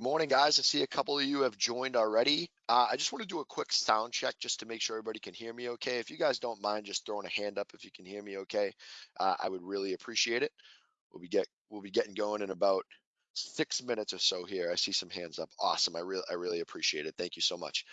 Morning, guys. I see a couple of you have joined already. Uh, I just want to do a quick sound check just to make sure everybody can hear me okay. If you guys don't mind just throwing a hand up if you can hear me okay, uh, I would really appreciate it. We'll be get we'll be getting going in about six minutes or so here. I see some hands up. Awesome. I really I really appreciate it. Thank you so much.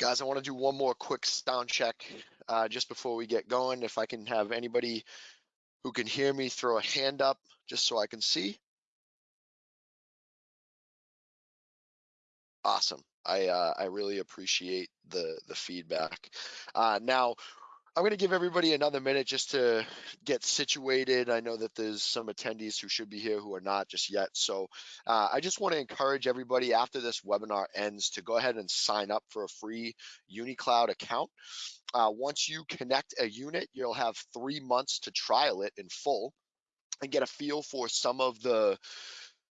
Guys, I want to do one more quick sound check uh, just before we get going. If I can have anybody who can hear me throw a hand up just so I can see. Awesome. I uh, I really appreciate the the feedback. Uh, now, I'm going to give everybody another minute just to get situated. I know that there's some attendees who should be here who are not just yet. So uh, I just want to encourage everybody after this webinar ends to go ahead and sign up for a free UniCloud account. Uh, once you connect a unit, you'll have three months to trial it in full and get a feel for some of the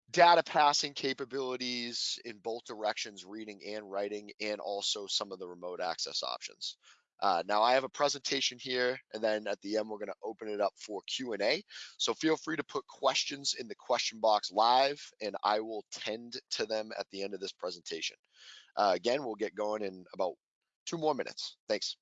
data passing capabilities in both directions, reading and writing, and also some of the remote access options. Uh, now I have a presentation here, and then at the end we're going to open it up for Q&A. So feel free to put questions in the question box live, and I will tend to them at the end of this presentation. Uh, again, we'll get going in about two more minutes. Thanks.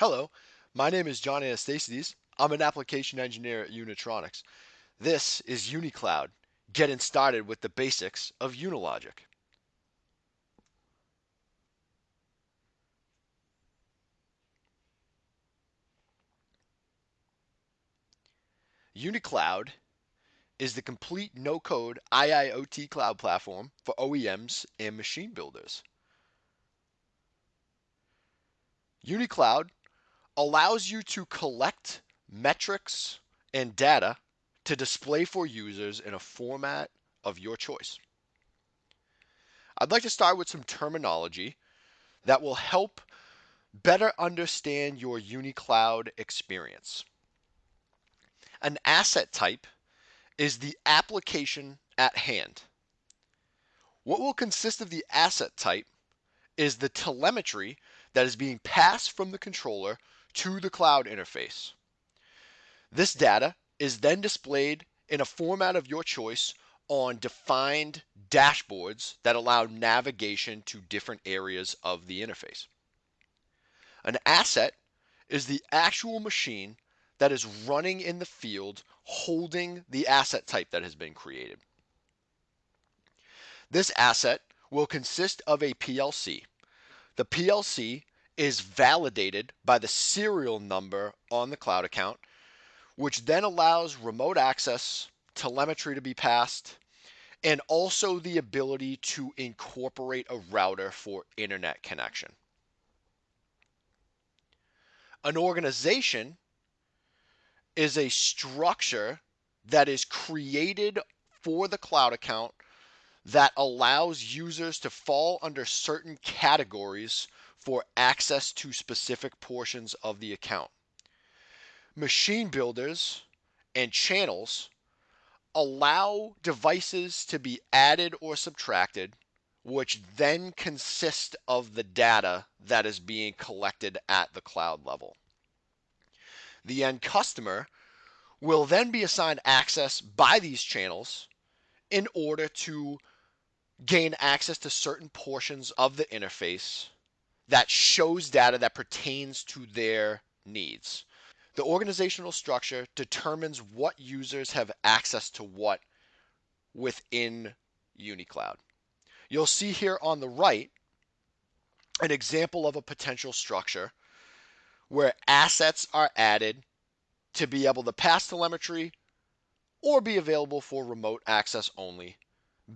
Hello, my name is John Anastasides. I'm an application engineer at Unitronics. This is UniCloud, getting started with the basics of Unilogic. UniCloud is the complete no-code IIoT cloud platform for OEMs and machine builders. UniCloud allows you to collect metrics and data to display for users in a format of your choice. I'd like to start with some terminology that will help better understand your UniCloud experience. An asset type is the application at hand. What will consist of the asset type is the telemetry that is being passed from the controller to the cloud interface. This data is then displayed in a format of your choice on defined dashboards that allow navigation to different areas of the interface. An asset is the actual machine that is running in the field holding the asset type that has been created. This asset will consist of a PLC. The PLC is validated by the serial number on the cloud account, which then allows remote access, telemetry to be passed, and also the ability to incorporate a router for internet connection. An organization is a structure that is created for the cloud account that allows users to fall under certain categories for access to specific portions of the account. Machine builders and channels allow devices to be added or subtracted, which then consist of the data that is being collected at the cloud level. The end customer will then be assigned access by these channels in order to gain access to certain portions of the interface that shows data that pertains to their needs. The organizational structure determines what users have access to what within UniCloud. You'll see here on the right an example of a potential structure where assets are added to be able to pass telemetry or be available for remote access only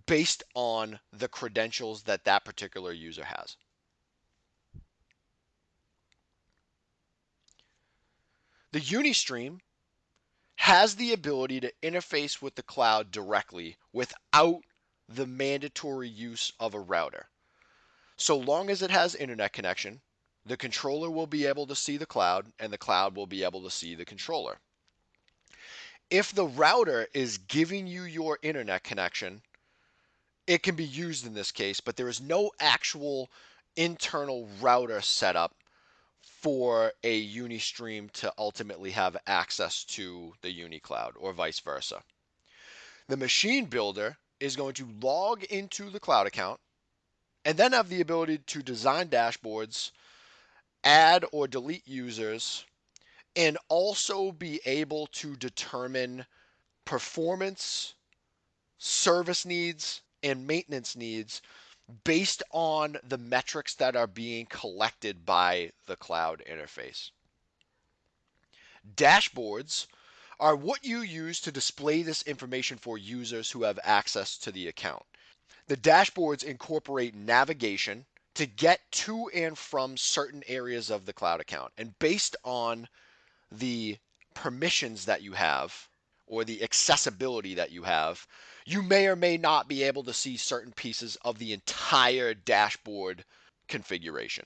based on the credentials that that particular user has. The Unistream has the ability to interface with the cloud directly without the mandatory use of a router. So long as it has internet connection, the controller will be able to see the cloud and the cloud will be able to see the controller. If the router is giving you your internet connection, it can be used in this case, but there is no actual internal router setup for a Unistream to ultimately have access to the UniCloud or vice versa. The machine builder is going to log into the cloud account and then have the ability to design dashboards, add or delete users, and also be able to determine performance, service needs, and maintenance needs based on the metrics that are being collected by the cloud interface. Dashboards are what you use to display this information for users who have access to the account. The dashboards incorporate navigation to get to and from certain areas of the cloud account. And based on the permissions that you have or the accessibility that you have, you may or may not be able to see certain pieces of the entire dashboard configuration.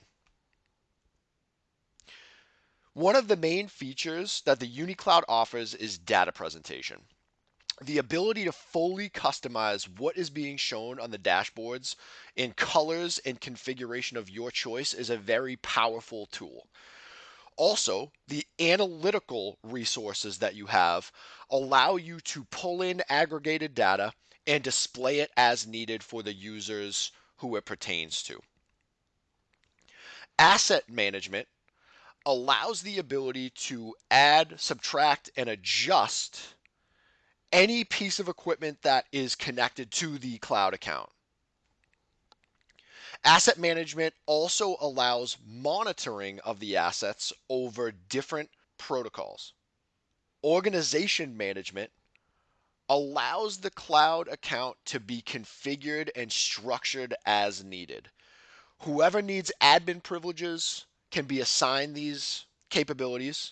One of the main features that the UniCloud offers is data presentation. The ability to fully customize what is being shown on the dashboards in colors and configuration of your choice is a very powerful tool. Also, the analytical resources that you have allow you to pull in aggregated data and display it as needed for the users who it pertains to. Asset management allows the ability to add, subtract, and adjust any piece of equipment that is connected to the cloud account. Asset management also allows monitoring of the assets over different protocols. Organization management allows the cloud account to be configured and structured as needed. Whoever needs admin privileges can be assigned these capabilities.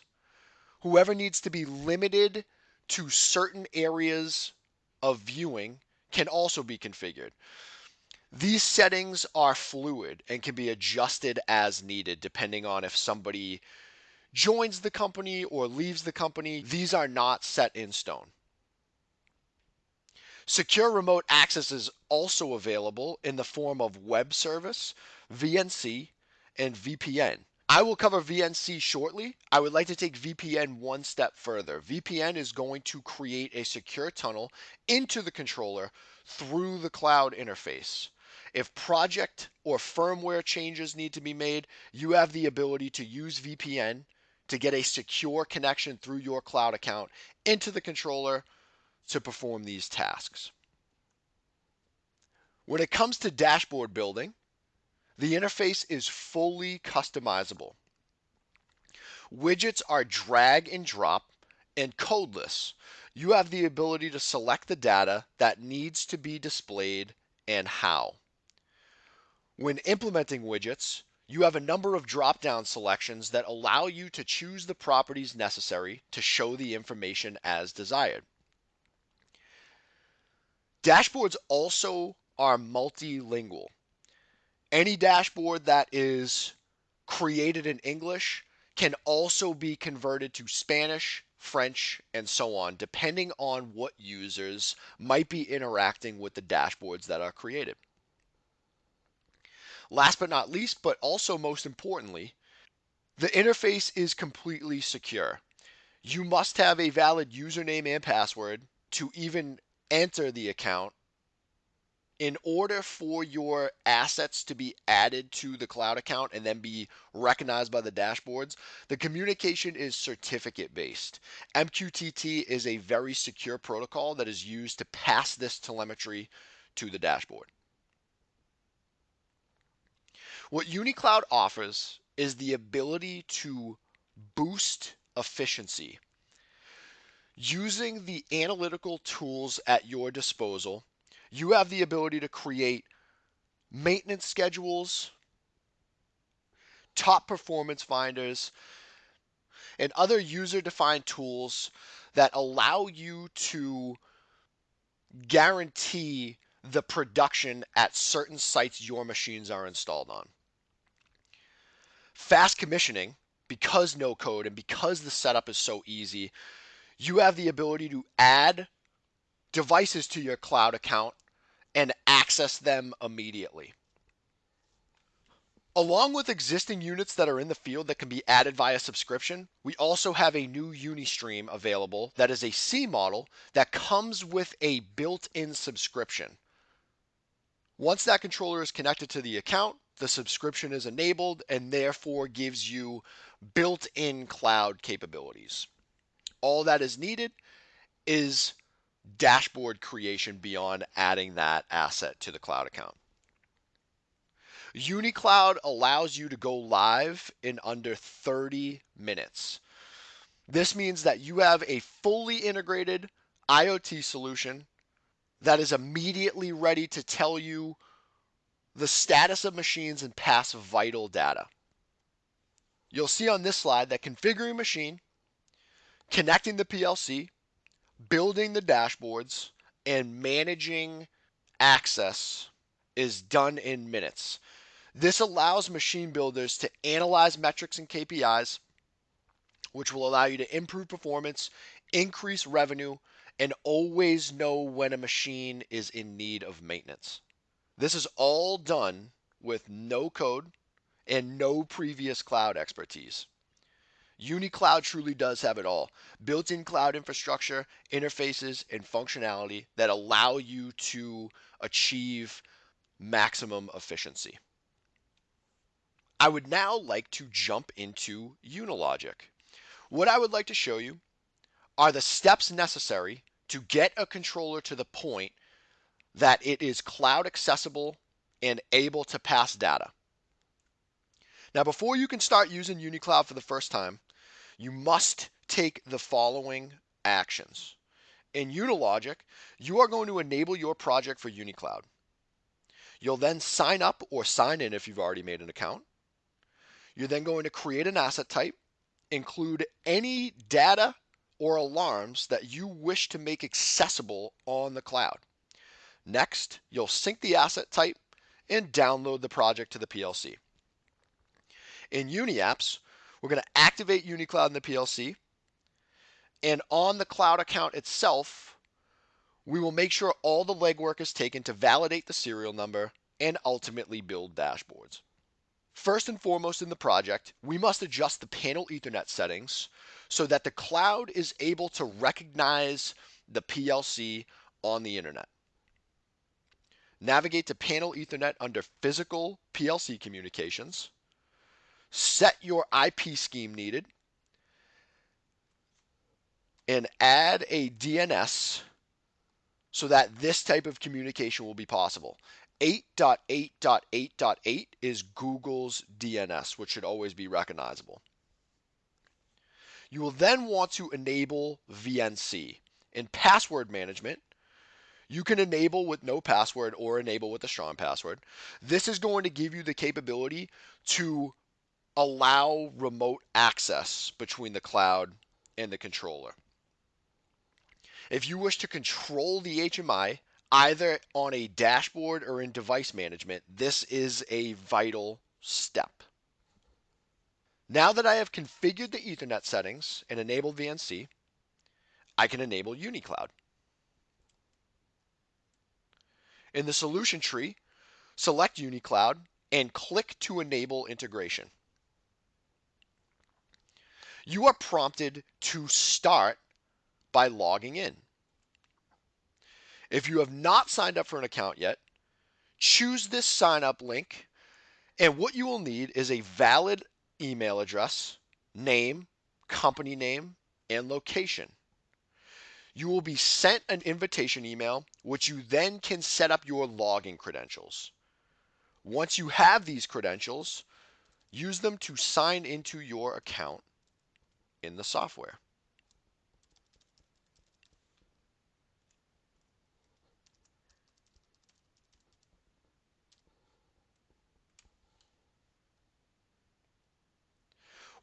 Whoever needs to be limited to certain areas of viewing can also be configured. These settings are fluid and can be adjusted as needed depending on if somebody joins the company or leaves the company. These are not set in stone. Secure remote access is also available in the form of web service, VNC, and VPN. I will cover VNC shortly. I would like to take VPN one step further. VPN is going to create a secure tunnel into the controller through the cloud interface. If project or firmware changes need to be made, you have the ability to use VPN to get a secure connection through your cloud account into the controller to perform these tasks. When it comes to dashboard building, the interface is fully customizable. Widgets are drag and drop and codeless. You have the ability to select the data that needs to be displayed and how. When implementing widgets, you have a number of drop down selections that allow you to choose the properties necessary to show the information as desired. Dashboards also are multilingual. Any dashboard that is created in English can also be converted to Spanish, French, and so on, depending on what users might be interacting with the dashboards that are created. Last but not least, but also most importantly, the interface is completely secure. You must have a valid username and password to even enter the account in order for your assets to be added to the cloud account and then be recognized by the dashboards, the communication is certificate based. MQTT is a very secure protocol that is used to pass this telemetry to the dashboard. What UniCloud offers is the ability to boost efficiency. Using the analytical tools at your disposal, you have the ability to create maintenance schedules, top performance finders, and other user defined tools that allow you to guarantee the production at certain sites your machines are installed on. Fast commissioning, because no code and because the setup is so easy, you have the ability to add devices to your cloud account and access them immediately. Along with existing units that are in the field that can be added via subscription, we also have a new Unistream available that is a C model that comes with a built in subscription. Once that controller is connected to the account, the subscription is enabled and therefore gives you built in cloud capabilities. All that is needed is dashboard creation beyond adding that asset to the cloud account. UniCloud allows you to go live in under 30 minutes. This means that you have a fully integrated IoT solution that is immediately ready to tell you the status of machines and pass vital data. You'll see on this slide that configuring machine, connecting the PLC, building the dashboards, and managing access is done in minutes. This allows machine builders to analyze metrics and KPIs, which will allow you to improve performance, increase revenue, and always know when a machine is in need of maintenance. This is all done with no code and no previous cloud expertise. UniCloud truly does have it all built in cloud infrastructure, interfaces, and functionality that allow you to achieve maximum efficiency. I would now like to jump into Unilogic. What I would like to show you are the steps necessary to get a controller to the point that it is cloud accessible and able to pass data. Now, before you can start using UniCloud for the first time, you must take the following actions. In Unilogic, you are going to enable your project for UniCloud. You'll then sign up or sign in if you've already made an account. You're then going to create an asset type, include any data or alarms that you wish to make accessible on the cloud. Next, you'll sync the asset type and download the project to the PLC. In UniApps, we're going to activate UniCloud in the PLC. And on the cloud account itself, we will make sure all the legwork is taken to validate the serial number and ultimately build dashboards. First and foremost in the project, we must adjust the panel Ethernet settings so that the cloud is able to recognize the PLC on the internet. Navigate to panel Ethernet under physical PLC communications. Set your IP scheme needed and add a DNS so that this type of communication will be possible. 8.8.8.8 is Google's DNS, which should always be recognizable. You will then want to enable VNC. In password management, you can enable with no password or enable with a strong password. This is going to give you the capability to allow remote access between the cloud and the controller. If you wish to control the HMI, either on a dashboard or in device management, this is a vital step. Now that I have configured the Ethernet settings and enabled VNC, I can enable UniCloud. In the solution tree, select UniCloud and click to enable integration. You are prompted to start by logging in. If you have not signed up for an account yet, choose this sign up link. And what you will need is a valid email address, name, company name, and location. You will be sent an invitation email, which you then can set up your login credentials. Once you have these credentials, use them to sign into your account in the software.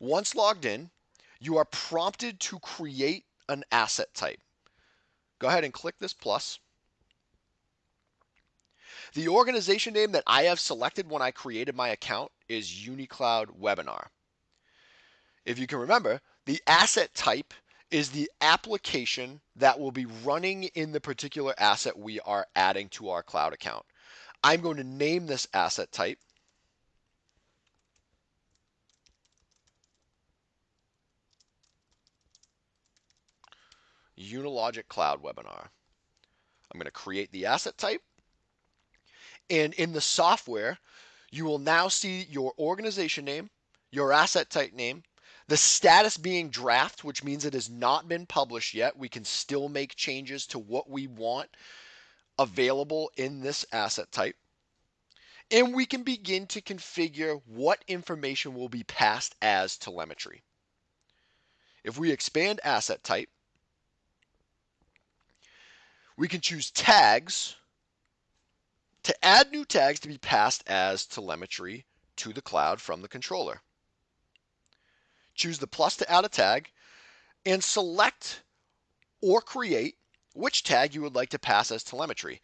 Once logged in, you are prompted to create an asset type. Go ahead and click this plus. The organization name that I have selected when I created my account is UniCloud Webinar. If you can remember, the asset type is the application that will be running in the particular asset we are adding to our cloud account. I'm going to name this asset type Unilogic Cloud Webinar. I'm going to create the asset type. And in the software, you will now see your organization name, your asset type name, the status being draft, which means it has not been published yet. We can still make changes to what we want available in this asset type. And we can begin to configure what information will be passed as telemetry. If we expand asset type, we can choose tags to add new tags to be passed as telemetry to the cloud from the controller. Choose the plus to add a tag and select or create which tag you would like to pass as telemetry.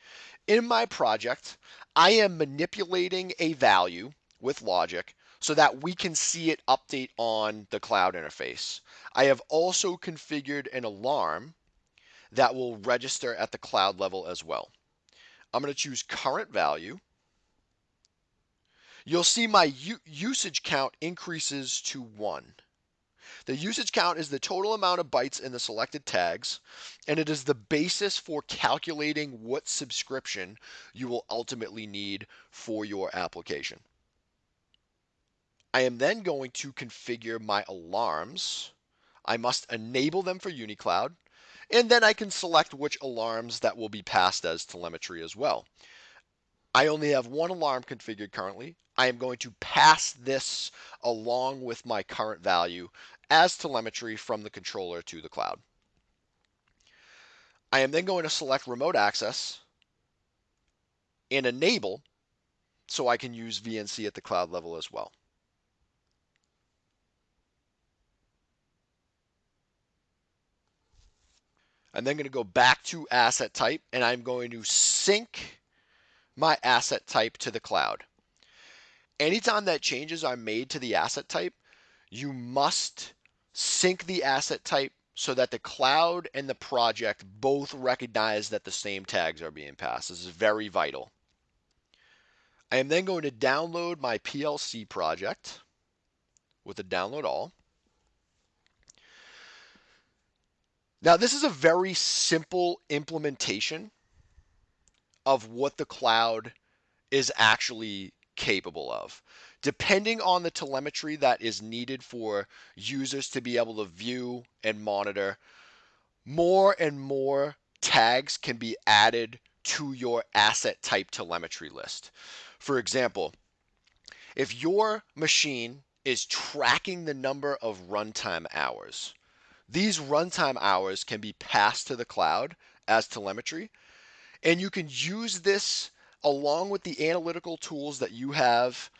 In my project, I am manipulating a value with logic so that we can see it update on the cloud interface. I have also configured an alarm that will register at the cloud level as well. I'm going to choose current value. You'll see my usage count increases to one. The usage count is the total amount of bytes in the selected tags, and it is the basis for calculating what subscription you will ultimately need for your application. I am then going to configure my alarms. I must enable them for UniCloud, and then I can select which alarms that will be passed as telemetry as well. I only have one alarm configured currently. I am going to pass this along with my current value as telemetry from the controller to the cloud. I am then going to select remote access and enable so I can use VNC at the cloud level as well. I'm then going to go back to asset type and I'm going to sync my asset type to the cloud. Anytime that changes are made to the asset type, you must sync the asset type so that the cloud and the project both recognize that the same tags are being passed. This is very vital. I am then going to download my PLC project with a download all. Now, this is a very simple implementation of what the cloud is actually capable of. Depending on the telemetry that is needed for users to be able to view and monitor, more and more tags can be added to your asset type telemetry list. For example, if your machine is tracking the number of runtime hours, these runtime hours can be passed to the cloud as telemetry, and you can use this along with the analytical tools that you have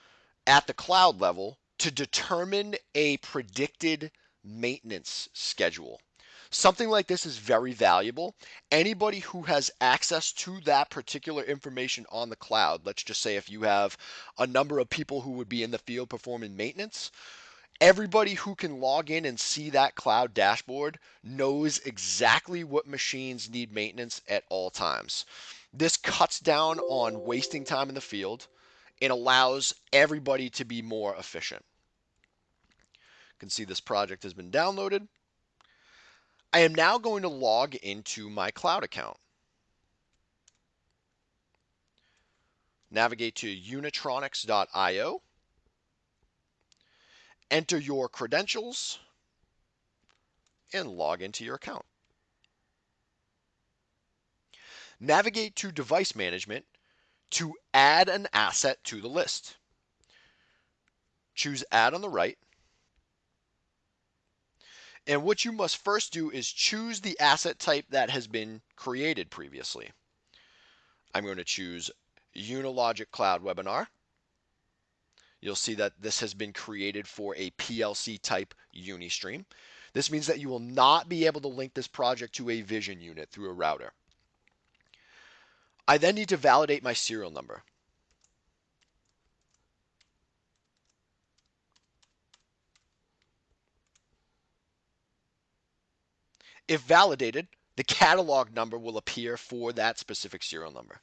at the cloud level to determine a predicted maintenance schedule. Something like this is very valuable. Anybody who has access to that particular information on the cloud, let's just say if you have a number of people who would be in the field performing maintenance, everybody who can log in and see that cloud dashboard knows exactly what machines need maintenance at all times. This cuts down on wasting time in the field and allows everybody to be more efficient. You can see this project has been downloaded. I am now going to log into my cloud account. Navigate to unitronics.io enter your credentials, and log into your account. Navigate to Device Management to add an asset to the list. Choose Add on the right. And what you must first do is choose the asset type that has been created previously. I'm going to choose Unilogic Cloud Webinar you'll see that this has been created for a PLC type Unistream. This means that you will not be able to link this project to a vision unit through a router. I then need to validate my serial number. If validated, the catalog number will appear for that specific serial number.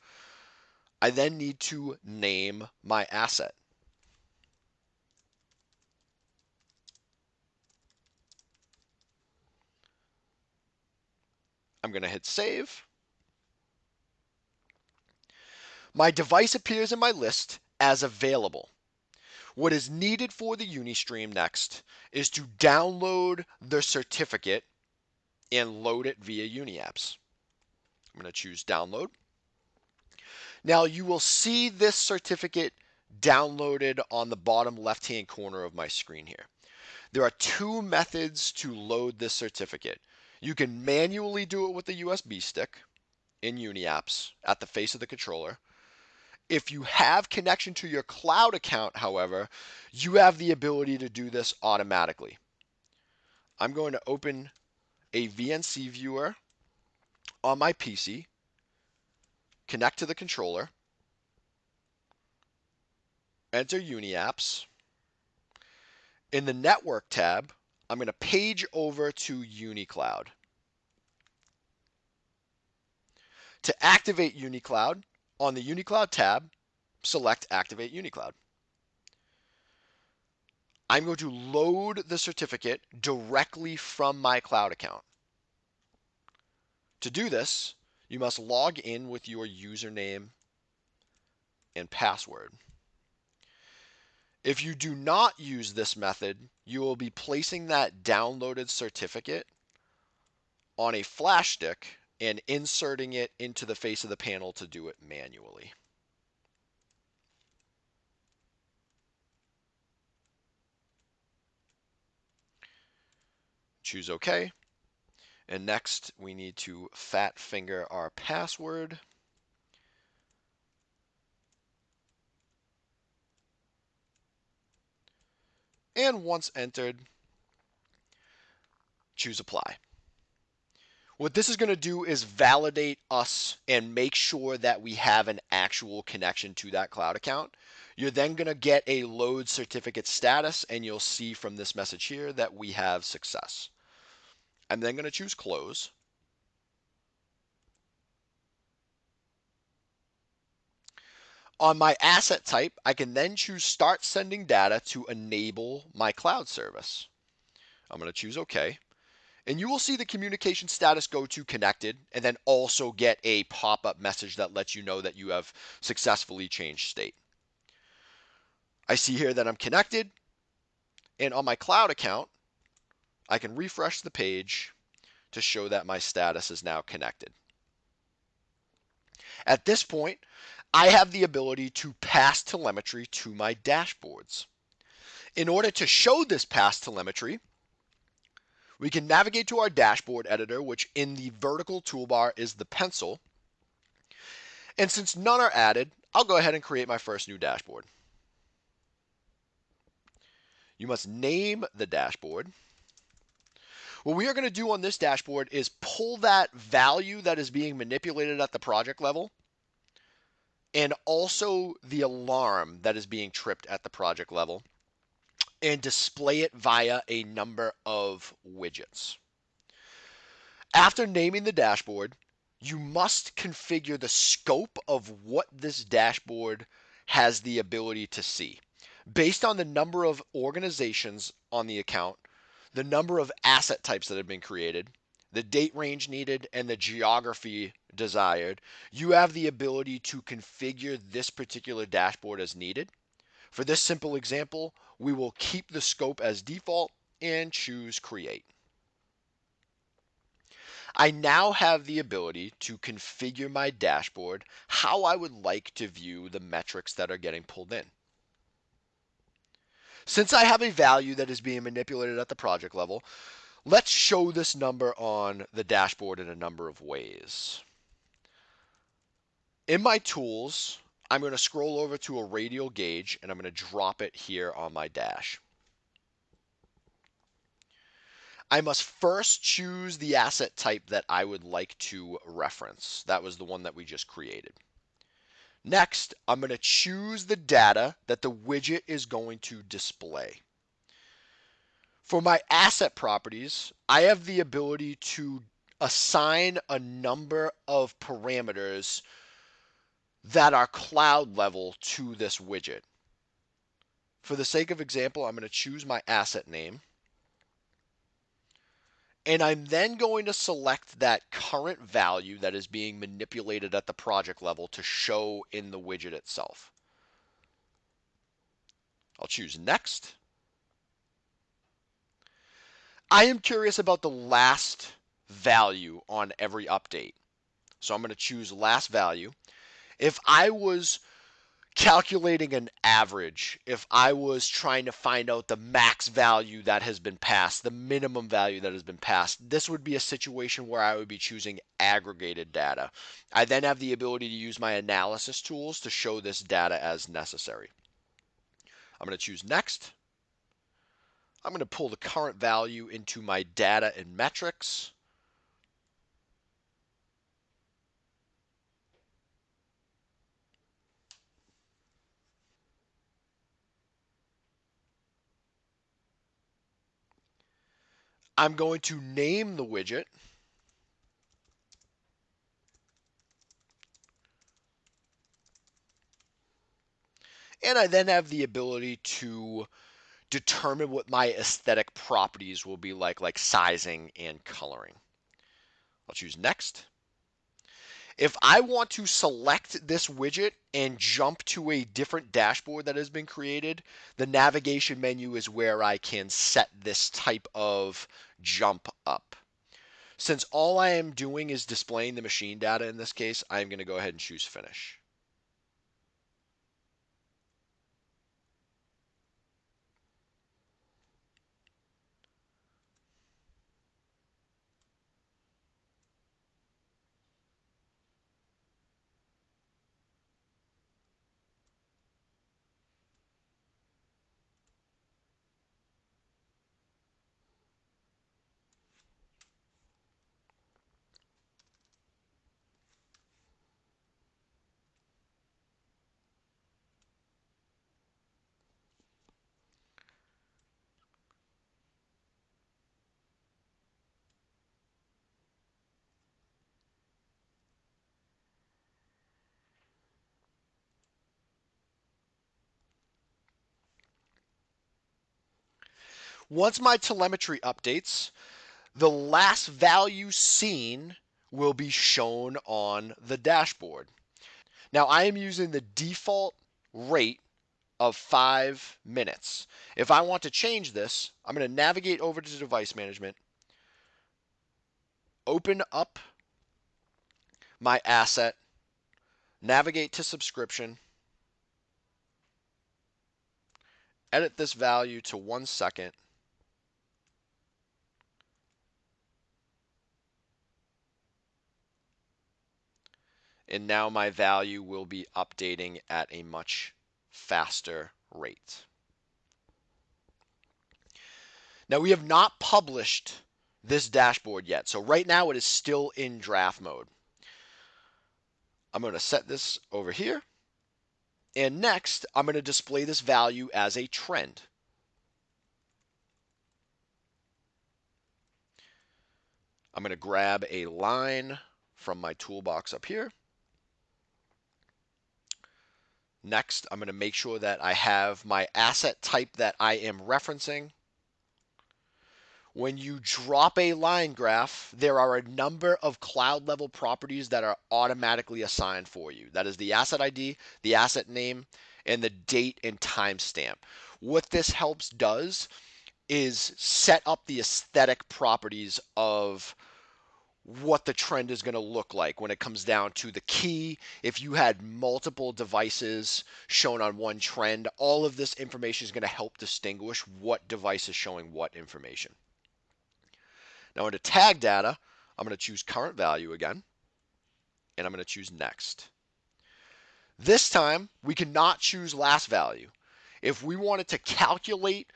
I then need to name my asset. I'm going to hit save. My device appears in my list as available. What is needed for the Unistream next is to download the certificate and load it via UniApps. I'm going to choose download. Now you will see this certificate downloaded on the bottom left hand corner of my screen here. There are two methods to load this certificate. You can manually do it with a USB stick in UniApps at the face of the controller. If you have connection to your cloud account, however, you have the ability to do this automatically. I'm going to open a VNC viewer on my PC, connect to the controller, enter UniApps. In the Network tab, I'm going to page over to UniCloud. To activate UniCloud, on the UniCloud tab, select Activate UniCloud. I'm going to load the certificate directly from my cloud account. To do this, you must log in with your username and password. If you do not use this method, you will be placing that downloaded certificate on a flash stick and inserting it into the face of the panel to do it manually. Choose OK. And next, we need to fat finger our password. And once entered, choose apply. What this is going to do is validate us and make sure that we have an actual connection to that cloud account. You're then going to get a load certificate status and you'll see from this message here that we have success. I'm then going to choose close. On my asset type, I can then choose start sending data to enable my cloud service. I'm going to choose OK. And you will see the communication status go to connected and then also get a pop-up message that lets you know that you have successfully changed state. I see here that I'm connected. And on my cloud account, I can refresh the page to show that my status is now connected. At this point, I have the ability to pass telemetry to my dashboards. In order to show this pass telemetry, we can navigate to our dashboard editor, which in the vertical toolbar is the pencil. And since none are added, I'll go ahead and create my first new dashboard. You must name the dashboard. What we are going to do on this dashboard is pull that value that is being manipulated at the project level and also the alarm that is being tripped at the project level and display it via a number of widgets. After naming the dashboard, you must configure the scope of what this dashboard has the ability to see. Based on the number of organizations on the account, the number of asset types that have been created, the date range needed, and the geography desired, you have the ability to configure this particular dashboard as needed. For this simple example, we will keep the scope as default and choose create. I now have the ability to configure my dashboard how I would like to view the metrics that are getting pulled in. Since I have a value that is being manipulated at the project level, let's show this number on the dashboard in a number of ways. In my tools, I'm going to scroll over to a radial gauge and I'm going to drop it here on my dash. I must first choose the asset type that I would like to reference. That was the one that we just created. Next, I'm going to choose the data that the widget is going to display. For my asset properties, I have the ability to assign a number of parameters that are cloud level to this widget. For the sake of example, I'm going to choose my asset name. And I'm then going to select that current value that is being manipulated at the project level to show in the widget itself. I'll choose next. I am curious about the last value on every update. So I'm going to choose last value. If I was calculating an average, if I was trying to find out the max value that has been passed, the minimum value that has been passed, this would be a situation where I would be choosing aggregated data. I then have the ability to use my analysis tools to show this data as necessary. I'm going to choose next. I'm going to pull the current value into my data and metrics. I'm going to name the widget. And I then have the ability to determine what my aesthetic properties will be like, like sizing and coloring. I'll choose next. If I want to select this widget and jump to a different dashboard that has been created, the navigation menu is where I can set this type of jump up. Since all I am doing is displaying the machine data in this case, I'm going to go ahead and choose finish. Once my telemetry updates, the last value seen will be shown on the dashboard. Now I am using the default rate of five minutes. If I want to change this, I'm going to navigate over to device management, open up my asset, navigate to subscription, edit this value to one second, and now my value will be updating at a much faster rate. Now we have not published this dashboard yet, so right now it is still in draft mode. I'm going to set this over here. And next, I'm going to display this value as a trend. I'm going to grab a line from my toolbox up here. Next, I'm going to make sure that I have my asset type that I am referencing. When you drop a line graph, there are a number of cloud level properties that are automatically assigned for you. That is the asset ID, the asset name, and the date and timestamp. What this helps does is set up the aesthetic properties of what the trend is going to look like when it comes down to the key. If you had multiple devices shown on one trend, all of this information is going to help distinguish what device is showing what information. Now under tag data, I'm going to choose current value again, and I'm going to choose next. This time, we cannot choose last value. If we wanted to calculate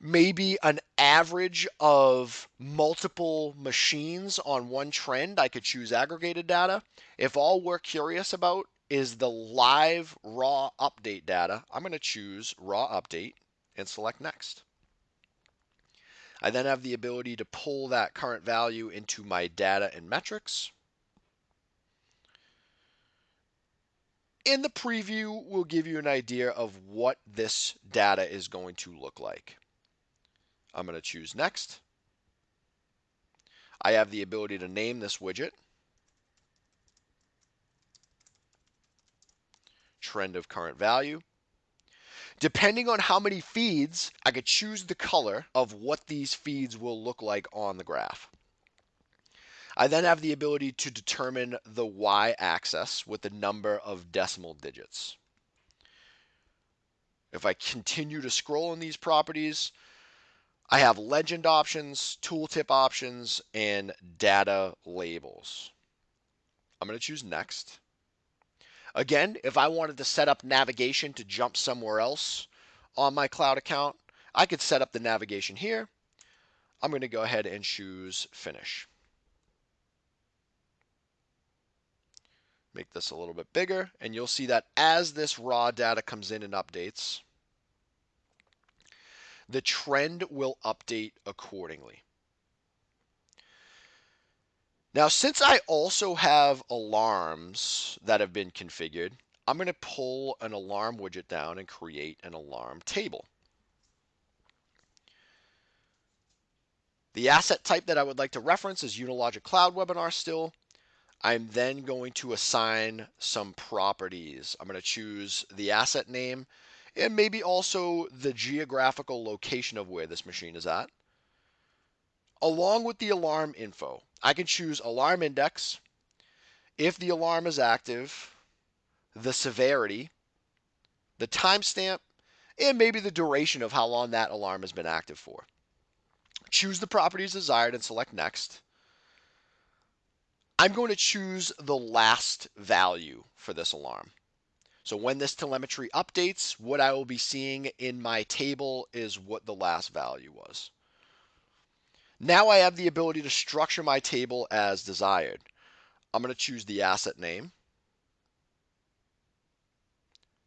maybe an average of multiple machines on one trend, I could choose aggregated data. If all we're curious about is the live raw update data, I'm going to choose raw update and select next. I then have the ability to pull that current value into my data and metrics. And the preview we'll give you an idea of what this data is going to look like. I'm going to choose next. I have the ability to name this widget. Trend of current value. Depending on how many feeds, I could choose the color of what these feeds will look like on the graph. I then have the ability to determine the y-axis with the number of decimal digits. If I continue to scroll in these properties, I have legend options, tooltip options, and data labels. I'm going to choose next. Again, if I wanted to set up navigation to jump somewhere else on my cloud account, I could set up the navigation here. I'm going to go ahead and choose finish. Make this a little bit bigger, and you'll see that as this raw data comes in and updates, the trend will update accordingly. Now, since I also have alarms that have been configured, I'm going to pull an alarm widget down and create an alarm table. The asset type that I would like to reference is Unilogic Cloud Webinar still. I'm then going to assign some properties. I'm going to choose the asset name and maybe also the geographical location of where this machine is at along with the alarm info. I can choose alarm index, if the alarm is active, the severity, the timestamp, and maybe the duration of how long that alarm has been active for. Choose the properties desired and select next. I'm going to choose the last value for this alarm. So when this telemetry updates, what I will be seeing in my table is what the last value was. Now I have the ability to structure my table as desired. I'm going to choose the asset name,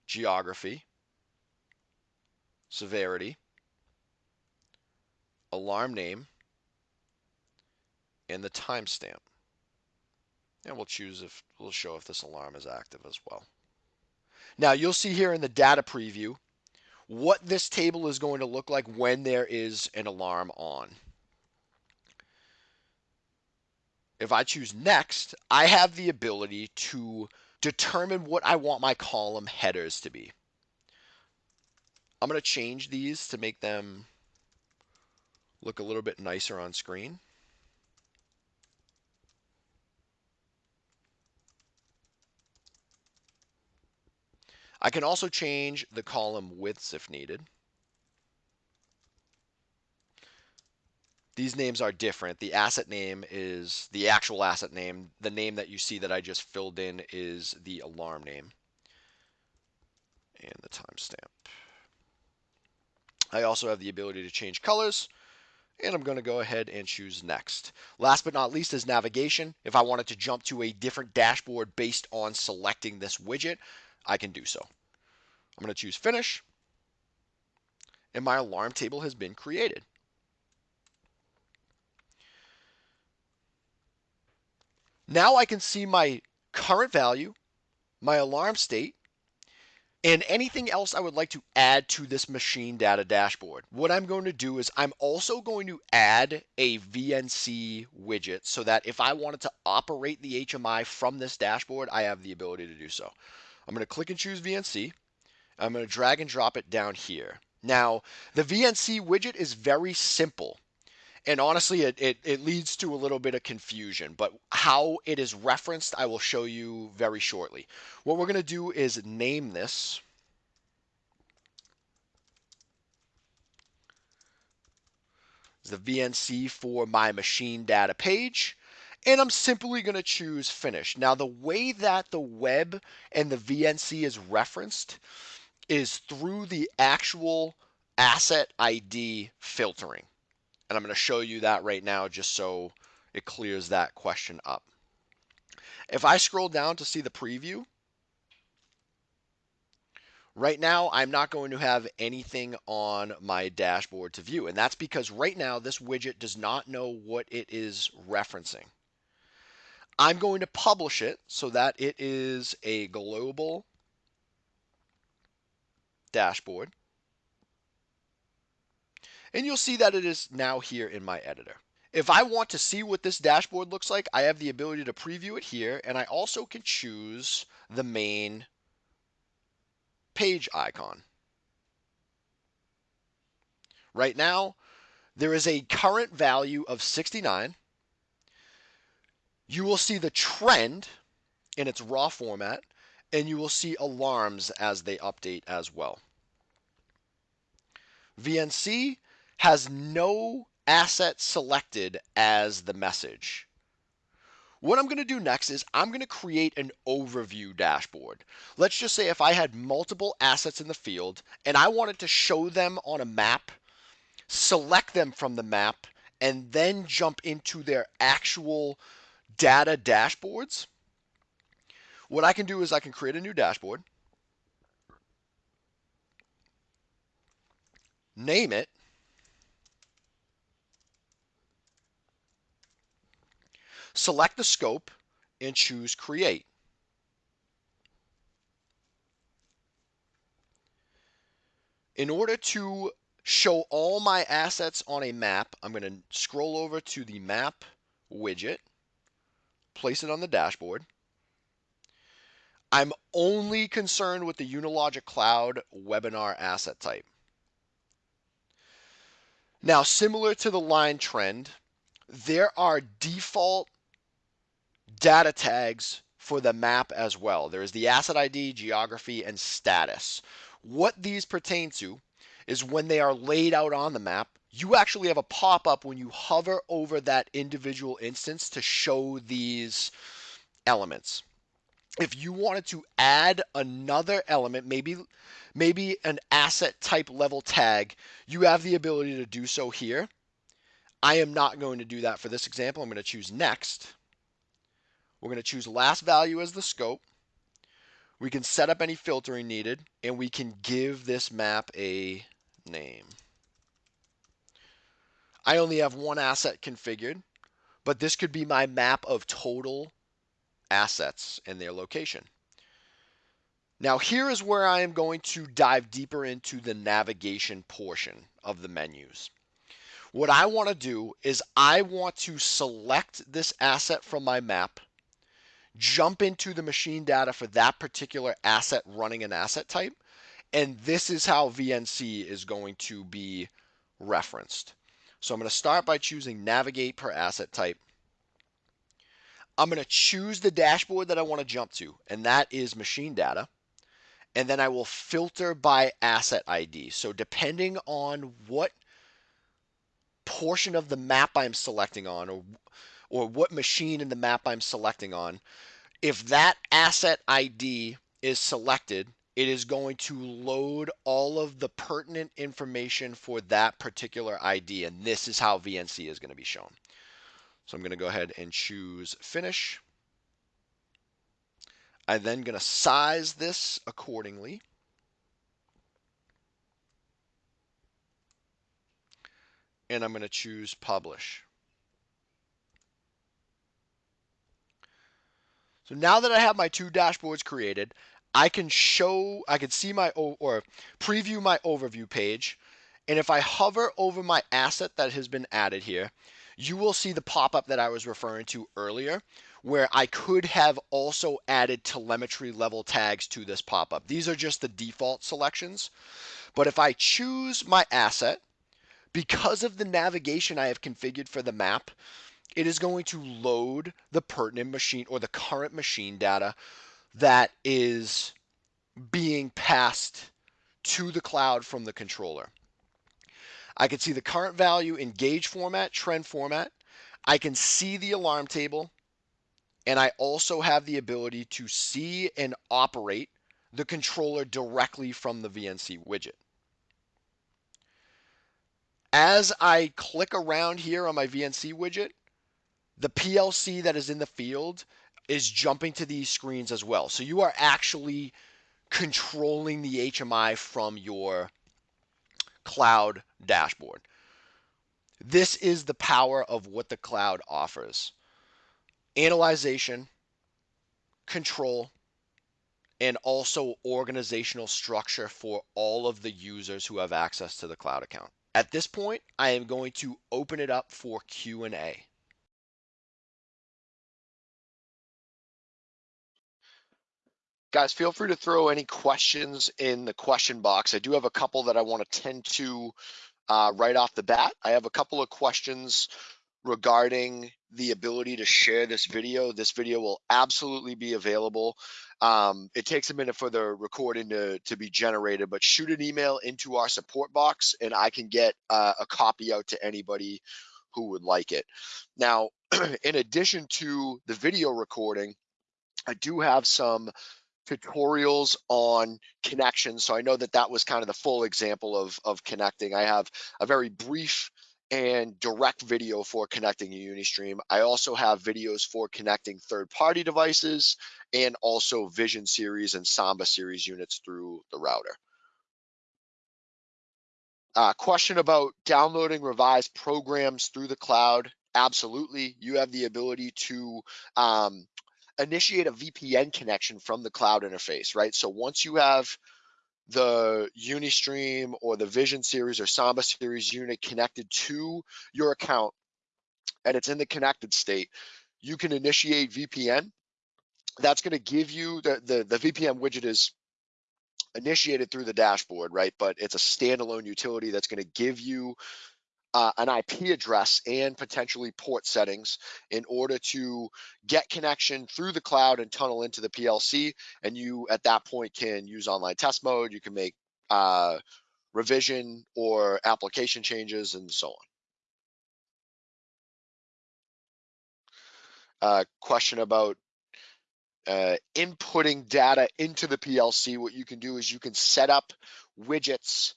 geography, severity, alarm name, and the timestamp. And we'll choose if we'll show if this alarm is active as well. Now you'll see here in the data preview what this table is going to look like when there is an alarm on. if I choose next, I have the ability to determine what I want my column headers to be. I'm going to change these to make them look a little bit nicer on screen. I can also change the column widths if needed. these names are different. The asset name is the actual asset name. The name that you see that I just filled in is the alarm name and the timestamp. I also have the ability to change colors and I'm going to go ahead and choose next. Last but not least is navigation. If I wanted to jump to a different dashboard based on selecting this widget, I can do so. I'm going to choose finish and my alarm table has been created. Now I can see my current value, my alarm state, and anything else I would like to add to this machine data dashboard. What I'm going to do is I'm also going to add a VNC widget so that if I wanted to operate the HMI from this dashboard, I have the ability to do so. I'm going to click and choose VNC. I'm going to drag and drop it down here. Now, the VNC widget is very simple and honestly it, it, it, leads to a little bit of confusion but how it is referenced i will show you very shortly what we're going to do is name this the vnc for my machine data page and I'm simply going to choose finish. Now, the way that the web and the VNC is referenced is through the actual asset ID filtering. And I'm going to show you that right now just so it clears that question up. If I scroll down to see the preview, right now I'm not going to have anything on my dashboard to view. And that's because right now this widget does not know what it is referencing. I'm going to publish it so that it is a global dashboard. And you'll see that it is now here in my editor. If I want to see what this dashboard looks like, I have the ability to preview it here, and I also can choose the main page icon. Right now, there is a current value of 69. You will see the trend in its raw format, and you will see alarms as they update as well. VNC has no asset selected as the message. What I'm going to do next is I'm going to create an overview dashboard. Let's just say if I had multiple assets in the field and I wanted to show them on a map, select them from the map, and then jump into their actual data dashboards, what I can do is I can create a new dashboard, name it, select the scope, and choose Create. In order to show all my assets on a map, I'm going to scroll over to the Map widget, place it on the dashboard. I'm only concerned with the Unilogic Cloud webinar asset type. Now, similar to the line trend, there are default data tags for the map as well. There is the asset ID, geography, and status. What these pertain to is when they are laid out on the map, you actually have a pop up when you hover over that individual instance to show these elements. If you wanted to add another element, maybe maybe an asset type level tag, you have the ability to do so here. I am not going to do that for this example. I'm going to choose next. We're going to choose last value as the scope. We can set up any filtering needed, and we can give this map a name. I only have one asset configured, but this could be my map of total assets and their location. Now here is where I am going to dive deeper into the navigation portion of the menus. What I want to do is I want to select this asset from my map, jump into the machine data for that particular asset running an asset type, and this is how VNC is going to be referenced. So I'm going to start by choosing navigate per asset type. I'm going to choose the dashboard that I want to jump to, and that is machine data. And then I will filter by asset ID. So depending on what portion of the map I'm selecting on or or what machine in the map I'm selecting on, if that asset ID is selected, it is going to load all of the pertinent information for that particular ID. And this is how VNC is going to be shown. So I'm going to go ahead and choose finish. I'm then going to size this accordingly. And I'm going to choose publish. So now that I have my two dashboards created, I can show, I can see my, or preview my overview page. And if I hover over my asset that has been added here, you will see the pop-up that I was referring to earlier, where I could have also added telemetry level tags to this pop-up. These are just the default selections. But if I choose my asset, because of the navigation I have configured for the map, it is going to load the pertinent machine or the current machine data that is being passed to the cloud from the controller. I can see the current value in gauge format, trend format. I can see the alarm table. And I also have the ability to see and operate the controller directly from the VNC widget. As I click around here on my VNC widget, the PLC that is in the field is jumping to these screens as well. So you are actually controlling the HMI from your cloud dashboard. This is the power of what the cloud offers. Analyzation, control, and also organizational structure for all of the users who have access to the cloud account. At this point, I am going to open it up for Q&A. Guys, feel free to throw any questions in the question box. I do have a couple that I want to tend to uh, right off the bat. I have a couple of questions regarding the ability to share this video. This video will absolutely be available. Um, it takes a minute for the recording to, to be generated, but shoot an email into our support box and I can get uh, a copy out to anybody who would like it. Now, in addition to the video recording, I do have some tutorials on connections. So I know that that was kind of the full example of, of connecting. I have a very brief and direct video for connecting a Unistream. I also have videos for connecting third-party devices and also Vision series and Samba series units through the router. Uh, question about downloading revised programs through the cloud. Absolutely, you have the ability to um, initiate a VPN connection from the cloud interface, right? So once you have the Unistream or the Vision series or Samba series unit connected to your account and it's in the connected state, you can initiate VPN. That's going to give you the, the, the VPN widget is initiated through the dashboard, right? But it's a standalone utility that's going to give you uh, an IP address and potentially port settings in order to get connection through the cloud and tunnel into the PLC. And you, at that point, can use online test mode. You can make uh, revision or application changes and so on. Uh, question about uh, inputting data into the PLC. What you can do is you can set up widgets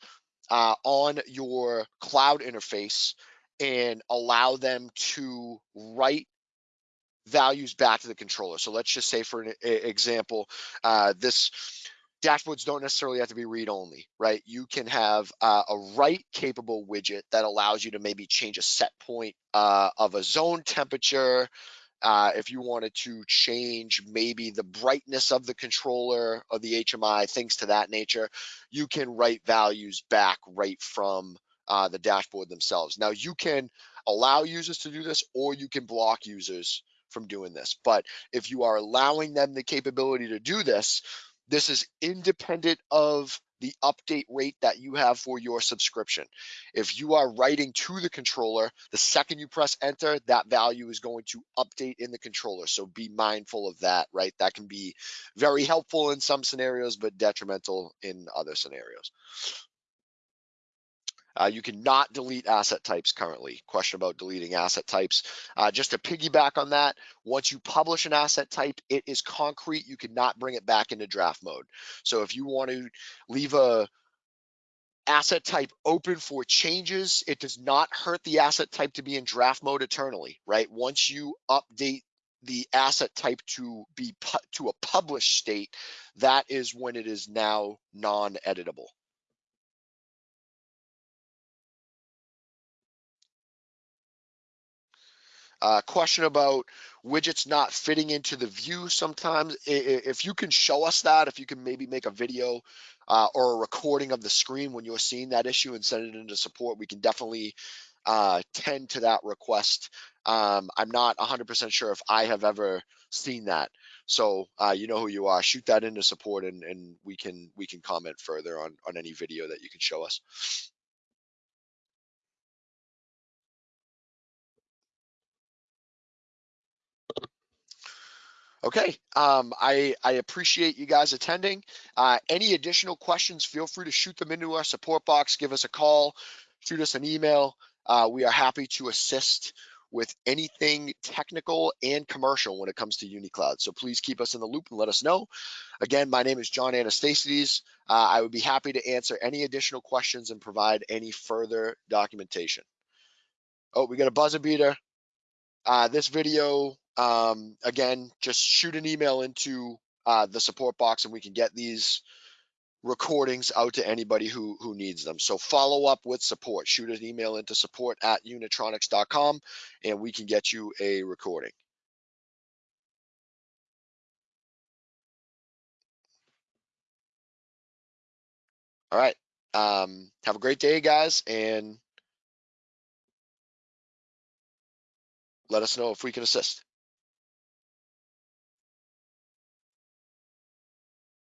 uh, on your cloud interface and allow them to write values back to the controller. So let's just say for an example, uh, this dashboards don't necessarily have to be read only, right? You can have uh, a write capable widget that allows you to maybe change a set point uh, of a zone temperature, uh, if you wanted to change maybe the brightness of the controller or the HMI, things to that nature, you can write values back right from uh, the dashboard themselves. Now you can allow users to do this or you can block users from doing this. But if you are allowing them the capability to do this, this is independent of the update rate that you have for your subscription. If you are writing to the controller, the second you press enter, that value is going to update in the controller. So be mindful of that, right? That can be very helpful in some scenarios, but detrimental in other scenarios. Uh, you cannot delete asset types currently. Question about deleting asset types. Uh, just to piggyback on that, once you publish an asset type, it is concrete. You cannot bring it back into draft mode. So if you want to leave a asset type open for changes, it does not hurt the asset type to be in draft mode eternally, right? Once you update the asset type to be to a published state, that is when it is now non-editable. Uh, question about widgets not fitting into the view sometimes. If you can show us that, if you can maybe make a video uh, or a recording of the screen when you're seeing that issue and send it into support, we can definitely uh, tend to that request. Um, I'm not 100% sure if I have ever seen that. So uh, you know who you are. Shoot that into support, and, and we can we can comment further on on any video that you can show us. Okay, um, I, I appreciate you guys attending. Uh, any additional questions, feel free to shoot them into our support box, give us a call, shoot us an email. Uh, we are happy to assist with anything technical and commercial when it comes to UniCloud. So please keep us in the loop and let us know. Again, my name is John Anastasides. Uh, I would be happy to answer any additional questions and provide any further documentation. Oh, we got a buzzer beater. Uh, this video um, again, just shoot an email into uh, the support box and we can get these recordings out to anybody who who needs them. So follow up with support. Shoot an email into support at unitronics.com and we can get you a recording. All right. Um, have a great day, guys, and let us know if we can assist.